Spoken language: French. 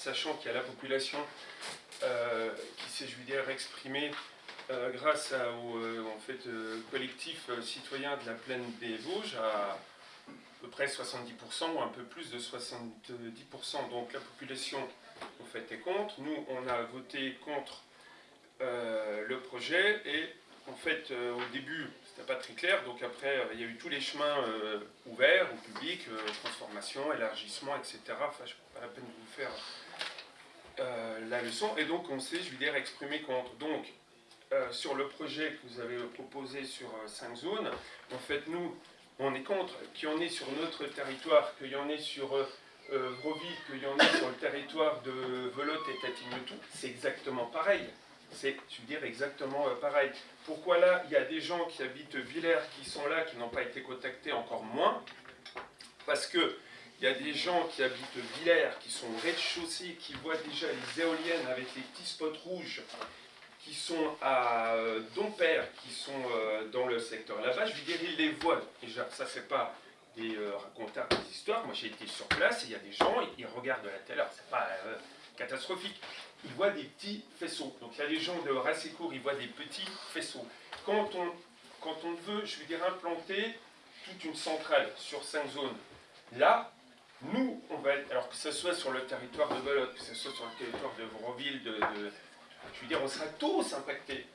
sachant qu'il y a la population euh, qui s'est, je dire, exprimée euh, grâce au en fait, collectif citoyen de la plaine des Vosges à à peu près 70% ou un peu plus de 70%. Donc la population, au fait, est contre. Nous, on a voté contre le projet et en fait, au début, c'était pas très clair. Donc après, euh, il y a eu tous les chemins euh, ouverts au public, euh, transformation, élargissement, etc. Enfin, je pas la peine de vous faire la leçon. Et donc, on s'est, je veux dire, exprimé contre. Donc, sur le projet que vous avez proposé sur 5 zones, en fait, nous, on est contre qu'il y en ait sur notre territoire, qu'il y en ait sur euh, Vroville, qu'il y en ait sur le territoire de Velotte et Tatignotou. C'est exactement pareil. C'est, je veux dire, exactement pareil. Pourquoi là, il y a des gens qui habitent Villers qui sont là, qui n'ont pas été contactés encore moins? Parce que il y a des gens qui habitent Villers, qui sont au rez-de-chaussée, qui voient déjà les éoliennes avec les petits spots rouges, qui sont à euh, Dompère, qui sont euh, dans le secteur là-bas. Je veux dire, ils les voient. Déjà, ça, c'est pas des euh, des histoires. Moi, j'ai été sur place et il y a des gens, ils, regardent la télé. C'est pas catastrophique ils voient des petits faisceaux. Donc il y a des gens de Rassécourt, ils voient des petits faisceaux. Quand on, quand on veut, je veux dire, implanter toute une centrale sur cinq zones, là, nous, on va être, alors que ce soit sur le territoire de Belote, que ce soit sur le territoire de Vroville, de, je veux dire, on sera tous impactés.